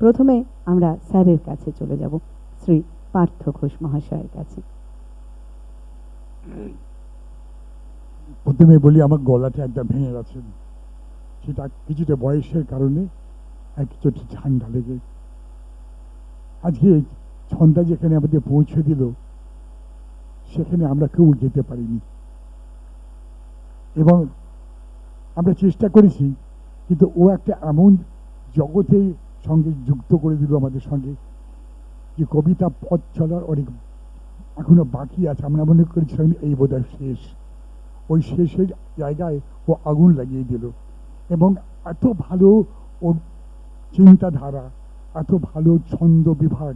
প্রথমে আমরা স্যারের কাছে চলে যাব, শ্রী পার্থ ঘোষ মহাশয়ের কাছে। প্রথমে বলি, আমার গলাটা একদম ভেঙে গেছে। সেটা কিছুটা বয়সের কারণে আর কিছুটা ঠান্ডা লেগে। আজকে ছন্দা যেখানে আমাদের পৌঁছে দিল, সেখানে আমরা কেউ যেতে পারিনি। এবং আমরা চেষ্টা করেছি, কিন্তু ও একটা এমন জগতে সঙ্গে যুক্ত করে দিল আমাদের সঙ্গে। যে কবিতা, পথ চলার অনেক এখনও বাকি আছে। আমরা মনে করেছিলাম এই বোধহয় শেষ। ওই শেষের জায়গায় ও আগুন লাগিয়ে দিল। এবং এত ভালো ওর চিন্তাধারা, এত ভালো ছন্দ বিভাগ,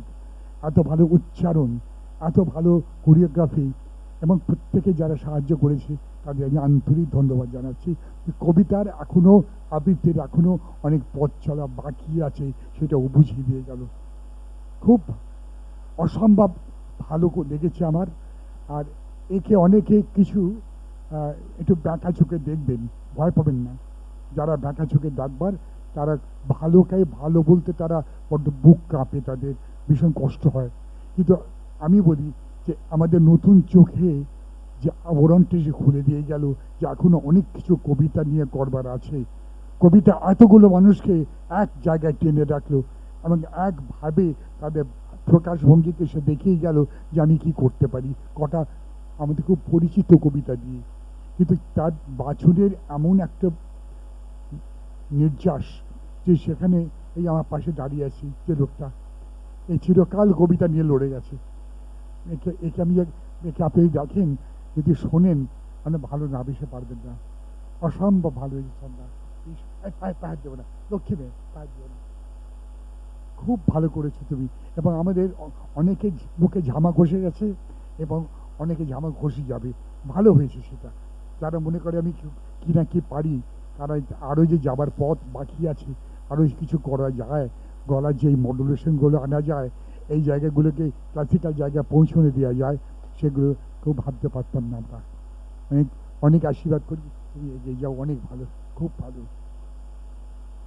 এত ভালো উচ্চারণ, এত ভালো কোরিওগ্রাফি এবং প্রত্যেকে যারা সাহায্য করেছে, তাদের আমি আন্তরিক ধন্যবাদ জানাচ্ছি। কবিতার এখনও আবৃত্তির এখনও অনেক পথ চলা বাকি আছে, সেটা ও বুঝিয়ে দিয়ে গেল। খুব অসম্ভব ভালো লেগেছে আমার। আর একে অনেকে কিছু একটু ব্যাঁকা চোখে দেখবেন, ভয় পাবেন না। যারা ব্যাঁকা চোখে ডাকবার তারা ভালোকে ভালো বলতে তারা বড্ড বুক কাঁপে তাদের, ভীষণ কষ্ট হয়। কিন্তু আমি বলি যে আমাদের নতুন চোখে যে আবরণটি যে খুলে দিয়ে গেল, যে এখনও অনেক কিছু কবিতা নিয়ে করবার আছে। কবিতা এতগুলো মানুষকে এক জায়গায় টেনে রাখল এবং একভাবে তাদের প্রকাশভঙ্গিকে সে দেখেই গেল যে আমি কি করতে পারি। কটা আমাদের খুব পরিচিত কবিতা দিয়ে। কিন্তু তার বাছুরের এমন একটা নির্যাস যে সেখানে এই আমার পাশে দাঁড়িয়ে আছি যে লোকটা। এই চিরকাল কবিতা নিয়ে লড়ে গেছে। একে একে আমি একে আপনি দেখেন, যদি শোনেন মানে ভালো না, বেশি পারবেন না। অসম্ভব ভালো হয়েছে সন্ধ্যা। পায়ে দেবো না, লক্ষ্মী মেয়ে, পায়ে দেবো না। খুব ভালো করেছ তুমি। এবং আমাদের অনেকে বুকে ঝামা ঘষে গেছে, এবং অনেকে ঝামা ঘষে যাবে। ভালো হয়েছে সেটা। যারা মনে করে আমি কি না কি পারি, তারা আরও যে যাবার পথ বাকি আছে আরও কিছু করা যায়, গলার যে মডুলেশনগুলো আনা যায় এই জায়গাগুলোকে ক্লাসিক্যাল জায়গায় পৌঁছনে দেওয়া যায়, সেগুলো কেউ ভাবতে পারতাম না আমরা। অনেক অনেক আশীর্বাদ করি, তুমি এগিয়ে যাও, অনেক ভালো, খুব ভালো।